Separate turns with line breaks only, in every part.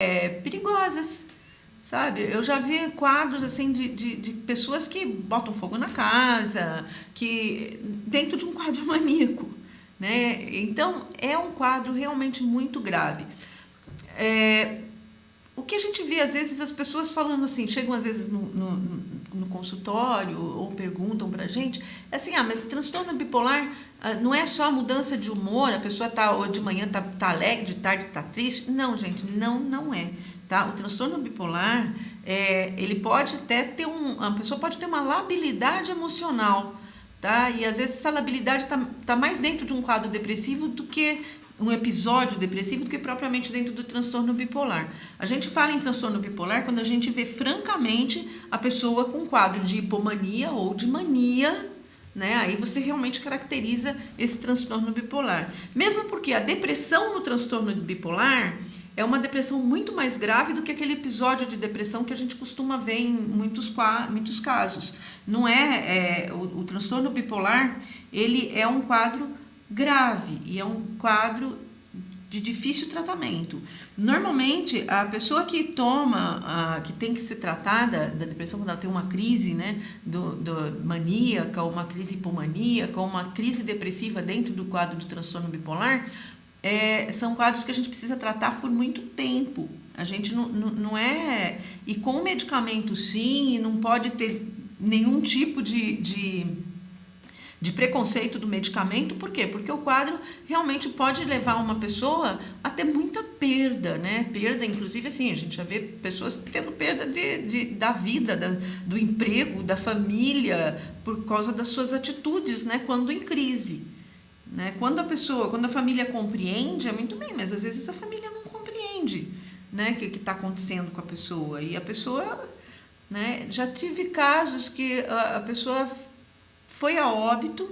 é, perigosas, sabe? Eu já vi quadros assim de, de, de, pessoas que botam fogo na casa, que dentro de um quadro maníaco, né? Então é um quadro realmente muito grave. É, o que a gente vê às vezes as pessoas falando assim, chegam às vezes no, no, no consultório ou perguntam para gente, é assim, ah, mas transtorno bipolar não é só a mudança de humor, a pessoa tá de manhã tá, tá alegre, de tarde tá triste. Não, gente, não, não é. Tá? O transtorno bipolar, é, ele pode até ter um, a pessoa pode ter uma labilidade emocional, tá? E às vezes essa labilidade está tá mais dentro de um quadro depressivo do que um episódio depressivo do que propriamente dentro do transtorno bipolar. A gente fala em transtorno bipolar quando a gente vê francamente a pessoa com quadro de hipomania ou de mania, né? Aí você realmente caracteriza esse transtorno bipolar. Mesmo porque a depressão no transtorno bipolar é uma depressão muito mais grave do que aquele episódio de depressão que a gente costuma ver em muitos, muitos casos. Não é, é o, o transtorno bipolar, ele é um quadro grave e é um quadro de difícil tratamento. Normalmente, a pessoa que toma, a, que tem que ser tratada da depressão quando ela tem uma crise né, do, do maníaca, uma crise hipomaníaca, uma crise depressiva dentro do quadro do transtorno bipolar, é, são quadros que a gente precisa tratar por muito tempo. A gente não, não, não é... E com medicamento, sim, não pode ter nenhum tipo de, de de preconceito do medicamento, por quê? Porque o quadro realmente pode levar uma pessoa a ter muita perda, né? Perda, inclusive, assim, a gente já vê pessoas tendo perda de, de da vida, da, do emprego, da família, por causa das suas atitudes, né? Quando em crise. Né? Quando a pessoa, quando a família compreende, é muito bem, mas às vezes a família não compreende né? o que está acontecendo com a pessoa. E a pessoa, né? já tive casos que a, a pessoa foi a óbito,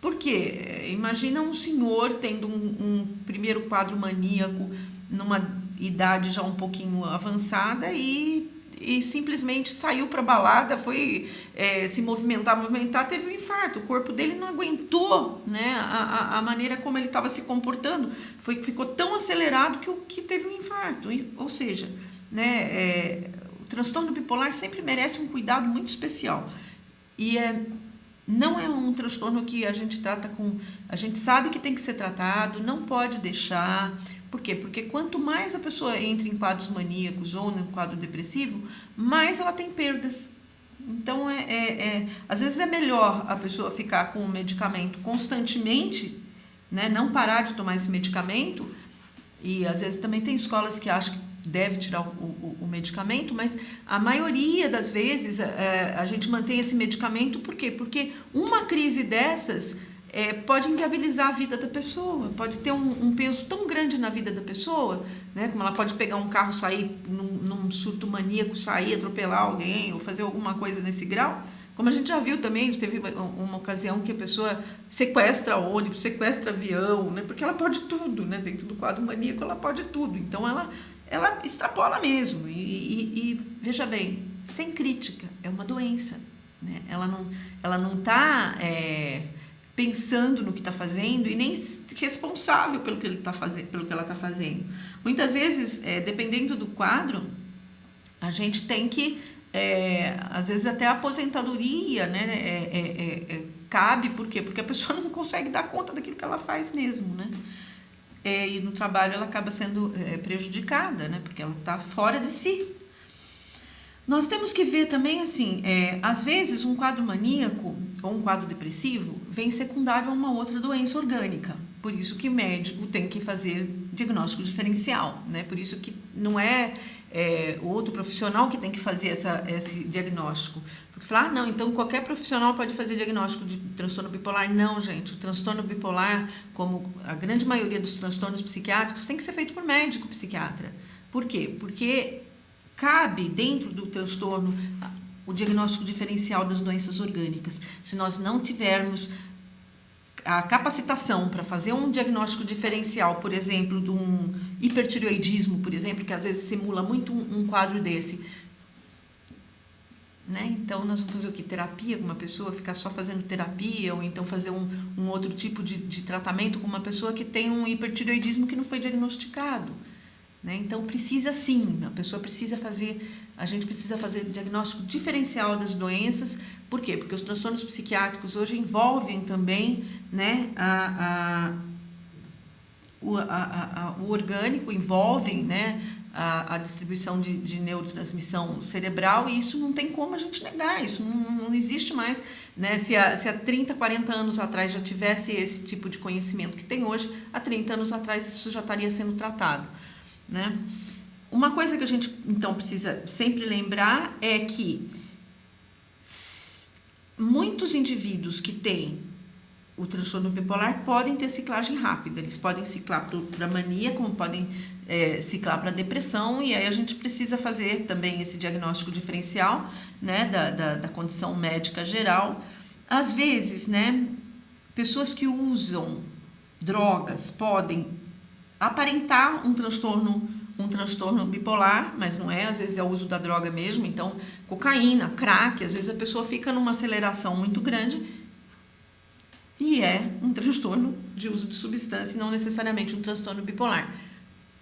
porque imagina um senhor tendo um, um primeiro quadro maníaco numa idade já um pouquinho avançada e, e simplesmente saiu para balada, foi é, se movimentar, movimentar, teve um infarto. O corpo dele não aguentou né, a, a maneira como ele estava se comportando, foi, ficou tão acelerado que, que teve um infarto. Ou seja, né, é, o transtorno bipolar sempre merece um cuidado muito especial. E é não é um transtorno que a gente trata com... A gente sabe que tem que ser tratado, não pode deixar. Por quê? Porque quanto mais a pessoa entra em quadros maníacos ou no quadro depressivo, mais ela tem perdas. Então, é, é, é, às vezes é melhor a pessoa ficar com o medicamento constantemente, né? não parar de tomar esse medicamento. E às vezes também tem escolas que acham que deve tirar o, o, o, medicamento, mas a maioria das vezes é, a gente mantém esse medicamento, por quê? Porque uma crise dessas é, pode inviabilizar a vida da pessoa, pode ter um, um, peso tão grande na vida da pessoa, né? como ela pode pegar um carro, sair num, num surto maníaco, sair, atropelar alguém ou fazer alguma coisa nesse grau, como a gente já viu também, teve uma ocasião que a pessoa sequestra ônibus, sequestra avião, né? porque ela pode tudo, né? dentro do quadro maníaco ela pode tudo. Então ela ela extrapola mesmo. E, e, e, veja bem, sem crítica, é uma doença. Né? Ela não ela não está é, pensando no que está fazendo e nem responsável pelo que, ele tá fazendo, pelo que ela está fazendo. Muitas vezes, é, dependendo do quadro, a gente tem que, é, às vezes até a aposentadoria né, é, é, é, cabe, por quê? Porque a pessoa não consegue dar conta daquilo que ela faz mesmo, né? É, e no trabalho ela acaba sendo é, prejudicada, né? Porque ela está fora de si. Nós temos que ver também, assim, é, às vezes um quadro maníaco ou um quadro depressivo vem secundário a uma outra doença orgânica. Por isso que médico tem que fazer diagnóstico diferencial, né? Por isso que não é, é outro profissional que tem que fazer essa, esse diagnóstico. Falar, ah, não, então qualquer profissional pode fazer diagnóstico de transtorno bipolar. Não, gente, o transtorno bipolar, como a grande maioria dos transtornos psiquiátricos, tem que ser feito por médico psiquiatra. Por quê? Porque cabe dentro do transtorno o diagnóstico diferencial das doenças orgânicas. Se nós não tivermos a capacitação para fazer um diagnóstico diferencial, por exemplo, de um hipertireoidismo, por exemplo, que às vezes simula muito um quadro desse, né? Então, nós vamos fazer o que? Terapia com uma pessoa, ficar só fazendo terapia, ou então fazer um, um outro tipo de, de tratamento com uma pessoa que tem um hipertireoidismo que não foi diagnosticado. Né? Então precisa sim, a pessoa precisa fazer, a gente precisa fazer diagnóstico diferencial das doenças. Por quê? Porque os transtornos psiquiátricos hoje envolvem também né, a, a, o, a, o orgânico, envolvem né, a, a distribuição de, de, neurotransmissão cerebral e isso não tem como a gente negar, isso não, não existe mais. Né? Se, há, se há 30, 40 anos atrás já tivesse esse tipo de conhecimento que tem hoje, há 30 anos atrás isso já estaria sendo tratado. Né? Uma coisa que a gente então precisa sempre lembrar é que muitos indivíduos que têm o transtorno bipolar podem ter ciclagem rápida. Eles podem ciclar para mania, como podem é, ciclar para depressão, e aí a gente precisa fazer também esse diagnóstico diferencial né, da, da, da condição médica geral. Às vezes, né, pessoas que usam drogas podem aparentar um transtorno um transtorno bipolar, mas não é, às vezes é o uso da droga mesmo, então cocaína, crack, às vezes a pessoa fica numa aceleração muito grande e é um transtorno de uso de substância e não necessariamente um transtorno bipolar.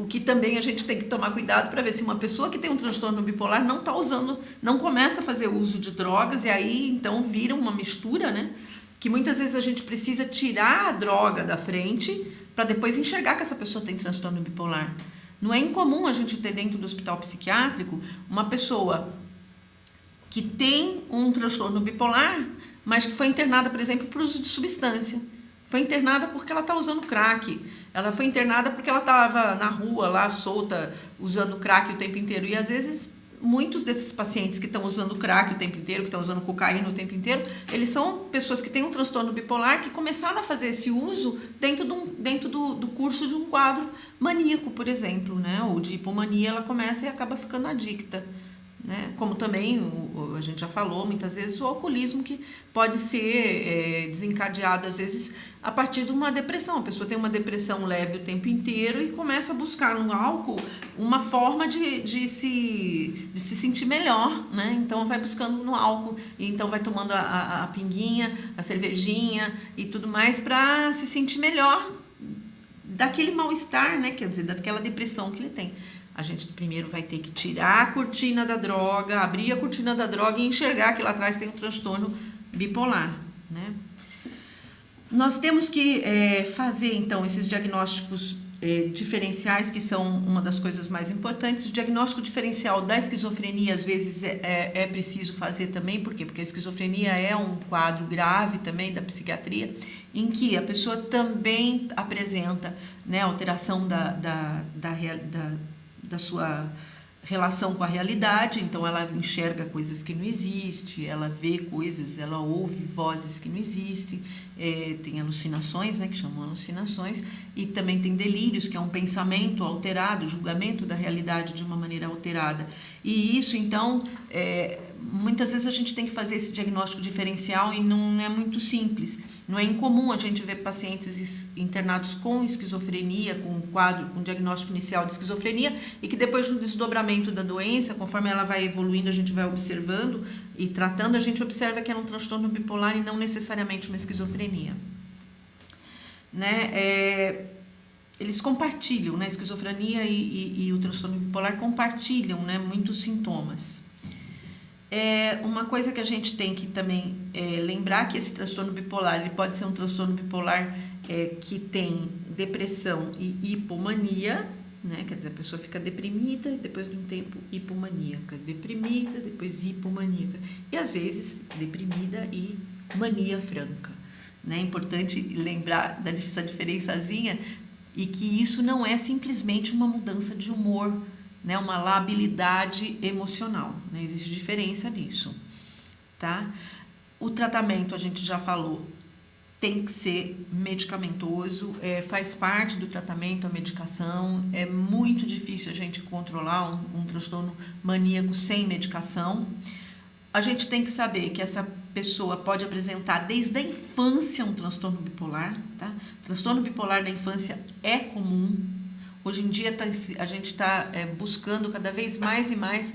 O que também a gente tem que tomar cuidado para ver se uma pessoa que tem um transtorno bipolar não está usando, não começa a fazer uso de drogas e aí então vira uma mistura, né? Que muitas vezes a gente precisa tirar a droga da frente para depois enxergar que essa pessoa tem transtorno bipolar. Não é incomum a gente ter dentro do hospital psiquiátrico uma pessoa que tem um transtorno bipolar mas que foi internada, por exemplo, por uso de substância. Foi internada porque ela está usando crack. Ela foi internada porque ela estava na rua, lá, solta, usando crack o tempo inteiro. E às vezes, muitos desses pacientes que estão usando crack o tempo inteiro, que estão usando cocaína o tempo inteiro, eles são pessoas que têm um transtorno bipolar que começaram a fazer esse uso dentro, do, dentro do, do curso de um quadro maníaco, por exemplo, né? Ou de hipomania, ela começa e acaba ficando adicta. Né? Como também o, a gente já falou muitas vezes, o alcoolismo que pode ser é, desencadeado às vezes a partir de uma depressão. A pessoa tem uma depressão leve o tempo inteiro e começa a buscar no álcool uma forma de, de, se, de se sentir melhor. Né? Então vai buscando no álcool, e então vai tomando a, a, a pinguinha, a cervejinha e tudo mais para se sentir melhor daquele mal-estar, né? quer dizer, daquela depressão que ele tem a gente primeiro vai ter que tirar a cortina da droga, abrir a cortina da droga e enxergar que lá atrás tem um transtorno bipolar, né? Nós temos que é, fazer, então, esses diagnósticos é, diferenciais, que são uma das coisas mais importantes. O diagnóstico diferencial da esquizofrenia, às vezes, é, é, é preciso fazer também, por quê? Porque a esquizofrenia é um quadro grave também da psiquiatria, em que a pessoa também apresenta né, alteração da, da, da, da da sua relação com a realidade, então ela enxerga coisas que não existem, ela vê coisas, ela ouve vozes que não existem, é, tem alucinações, né, que chamam alucinações, e também tem delírios, que é um pensamento alterado, julgamento da realidade de uma maneira alterada. E isso, então, é, muitas vezes a gente tem que fazer esse diagnóstico diferencial e não é muito simples. Não é incomum a gente ver pacientes internados com esquizofrenia, com quadro, com diagnóstico inicial de esquizofrenia, e que depois do desdobramento da doença, conforme ela vai evoluindo, a gente vai observando e tratando, a gente observa que é um transtorno bipolar e não necessariamente uma esquizofrenia. Né? É, eles compartilham, né? a esquizofrenia e, e, e o transtorno bipolar compartilham né? muitos sintomas. É uma coisa que a gente tem que também é, lembrar que esse transtorno bipolar ele pode ser um transtorno bipolar é, que tem depressão e hipomania, né? Quer dizer, a pessoa fica deprimida, depois de um tempo hipomaníaca, deprimida, depois hipomaníaca e às vezes deprimida e mania franca. Né? É importante lembrar dessa diferençazinha e que isso não é simplesmente uma mudança de humor né, uma labilidade emocional. Né? Existe diferença nisso. Tá? O tratamento, a gente já falou, tem que ser medicamentoso, é, faz parte do tratamento a medicação. É muito difícil a gente controlar um, um transtorno maníaco sem medicação. A gente tem que saber que essa pessoa pode apresentar desde a infância um transtorno bipolar. Tá? Transtorno bipolar da infância é comum, Hoje em dia tá, a gente está é, buscando cada vez mais e mais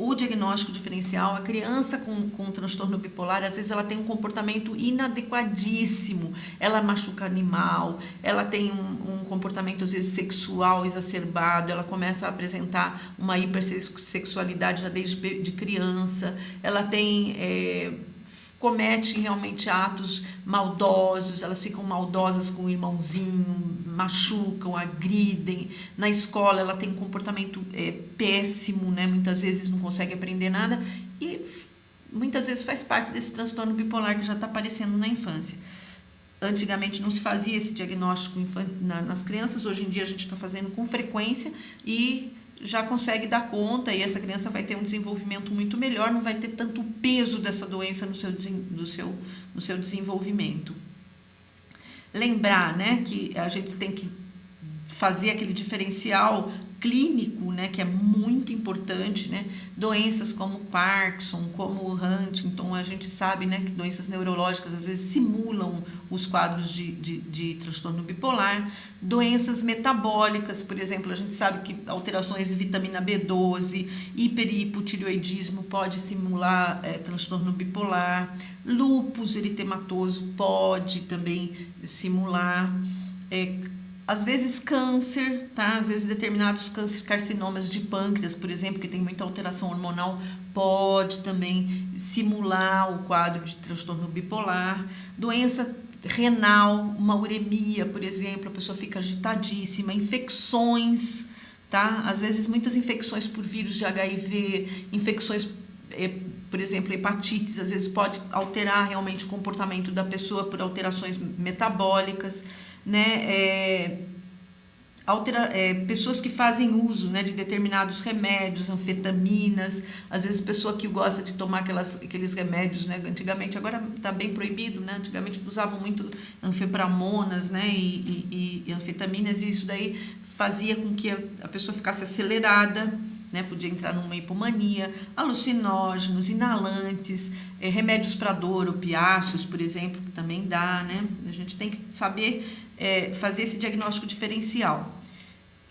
o diagnóstico diferencial, a criança com, com transtorno bipolar, às vezes ela tem um comportamento inadequadíssimo, ela machuca animal, ela tem um, um comportamento às vezes sexual exacerbado, ela começa a apresentar uma hipersexualidade já desde de criança, ela tem... É, cometem realmente atos maldosos, elas ficam maldosas com o irmãozinho, machucam, agridem. Na escola ela tem um comportamento é, péssimo, né? muitas vezes não consegue aprender nada e muitas vezes faz parte desse transtorno bipolar que já está aparecendo na infância. Antigamente não se fazia esse diagnóstico nas crianças, hoje em dia a gente está fazendo com frequência e já consegue dar conta e essa criança vai ter um desenvolvimento muito melhor, não vai ter tanto peso dessa doença no seu, no seu, no seu desenvolvimento. Lembrar né, que a gente tem que fazer aquele diferencial clínico, né, que é muito importante, né? Doenças como Parkinson, como Huntington, a gente sabe, né, que doenças neurológicas às vezes simulam os quadros de, de, de transtorno bipolar. Doenças metabólicas, por exemplo, a gente sabe que alterações de vitamina B12, hiper hipotireoidismo pode simular é, transtorno bipolar. Lúpus eritematoso pode também simular. É, às vezes câncer, tá? Às vezes determinados câncer, carcinomas de pâncreas, por exemplo, que tem muita alteração hormonal, pode também simular o quadro de transtorno bipolar. Doença renal, uma uremia, por exemplo, a pessoa fica agitadíssima, infecções, tá? Às vezes muitas infecções por vírus de HIV, infecções eh, por exemplo, hepatites, às vezes pode alterar realmente o comportamento da pessoa por alterações metabólicas né, é, altera, é, pessoas que fazem uso né, de determinados remédios, anfetaminas, às vezes pessoa que gosta de tomar aquelas, aqueles remédios, né, antigamente, agora está bem proibido, né, antigamente usavam muito anfepramonas né, e, e, e anfetaminas, e isso daí fazia com que a, pessoa ficasse acelerada, né? podia entrar numa hipomania, alucinógenos, inalantes, é, remédios para dor, opiáceos, por exemplo, que também dá. Né? A gente tem que saber é, fazer esse diagnóstico diferencial.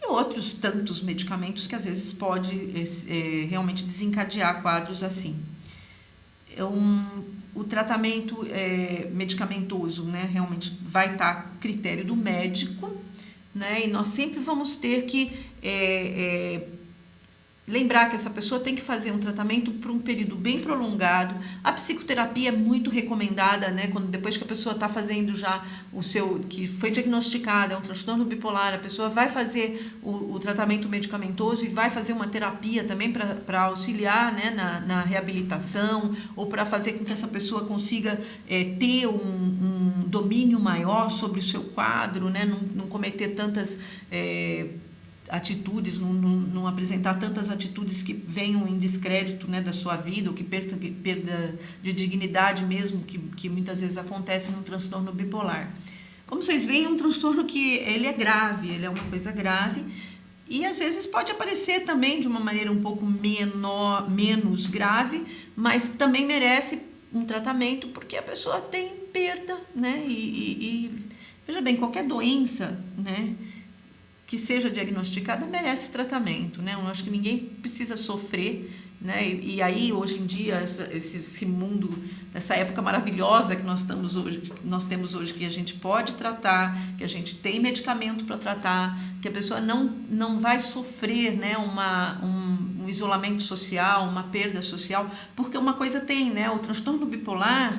Outros tantos medicamentos que às vezes pode é, realmente desencadear quadros assim. É um, o tratamento é, medicamentoso né, realmente vai estar a critério do médico, né, e nós sempre vamos ter que é, é lembrar que essa pessoa tem que fazer um tratamento por um período bem prolongado. A psicoterapia é muito recomendada, né? Quando depois que a pessoa está fazendo já o seu, que foi diagnosticada, é um transtorno bipolar, a pessoa vai fazer o, o tratamento medicamentoso e vai fazer uma terapia também para auxiliar né, na, na, reabilitação ou para fazer com que essa pessoa consiga é, ter um, um, domínio maior sobre o seu quadro, né? Não, não cometer tantas é, atitudes, não, não, não, apresentar tantas atitudes que venham em descrédito né, da sua vida, ou que perda, perda de dignidade mesmo, que, que muitas vezes acontece no transtorno bipolar. Como vocês veem, é um transtorno que ele é grave, ele é uma coisa grave, e às vezes pode aparecer também de uma maneira um pouco menor, menos grave, mas também merece um tratamento, porque a pessoa tem perda, né? E, e, e veja bem, qualquer doença, né? Que seja diagnosticada merece tratamento, né? Eu acho que ninguém precisa sofrer, né? E, e aí hoje em dia essa, esse, esse, mundo, essa época maravilhosa que nós estamos hoje, nós temos hoje que a gente pode tratar, que a gente tem medicamento para tratar, que a pessoa não não vai sofrer, né? Uma um, um isolamento social, uma perda social, porque uma coisa tem, né? O transtorno bipolar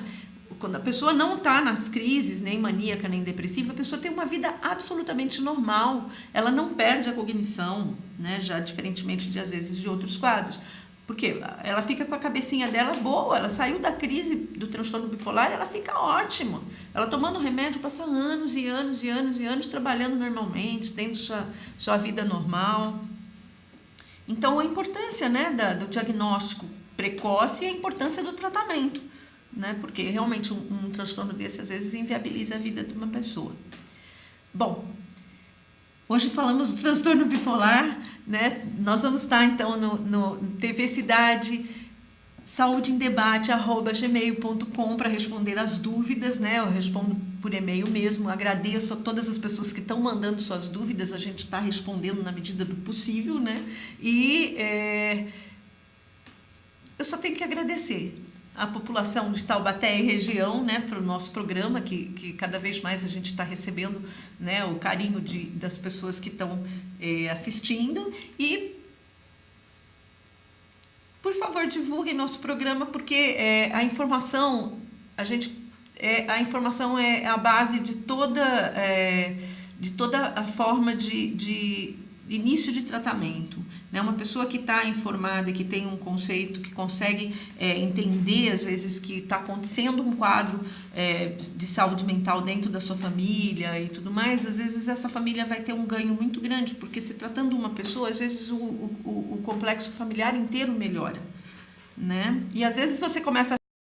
quando a pessoa não está nas crises, nem maníaca, nem depressiva, a pessoa tem uma vida absolutamente normal. Ela não perde a cognição, né? já diferentemente de, às vezes, de outros quadros. Porque ela fica com a cabecinha dela boa, ela saiu da crise do transtorno bipolar, ela fica ótima. Ela tomando remédio, passa anos e anos e anos e anos trabalhando normalmente, tendo sua, sua vida normal. Então, a importância né, da, do diagnóstico precoce e a importância do tratamento né? Porque realmente um, um transtorno desse às vezes inviabiliza a vida de uma pessoa. Bom, hoje falamos do transtorno bipolar, né? Nós vamos estar então no, no TV Cidade saúde em debate arroba gmail.com para responder as dúvidas, né? Eu respondo por e-mail mesmo. Agradeço a todas as pessoas que estão mandando suas dúvidas. A gente está respondendo na medida do possível, né? E é, só tenho que agradecer a população de Taubaté e região, né, para o nosso programa, que, que cada vez mais a gente está recebendo, né, o carinho de, das pessoas que estão eh, assistindo. E por favor divulguem nosso programa porque eh, a informação a gente é, a informação é a base de toda de toda a forma de, de início de tratamento. Né? Uma pessoa que está informada, que tem um conceito, que consegue é, entender, às vezes, que está acontecendo um quadro é, de saúde mental dentro da sua família e tudo mais, às vezes essa família vai ter um ganho muito grande, porque se tratando uma pessoa, às vezes o, o, o complexo familiar inteiro melhora. Né? E às vezes você começa